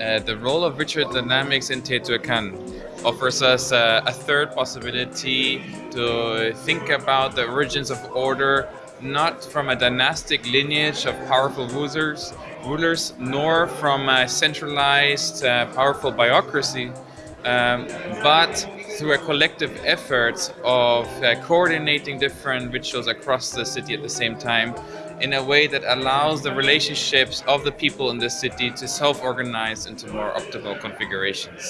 Uh, the role of ritual dynamics in Teotihuacan offers us uh, a third possibility to think about the origins of order not from a dynastic lineage of powerful rulers, rulers nor from a centralized uh, powerful bureaucracy, um, but through a collective effort of uh, coordinating different rituals across the city at the same time in a way that allows the relationships of the people in the city to self-organize into more optimal configurations.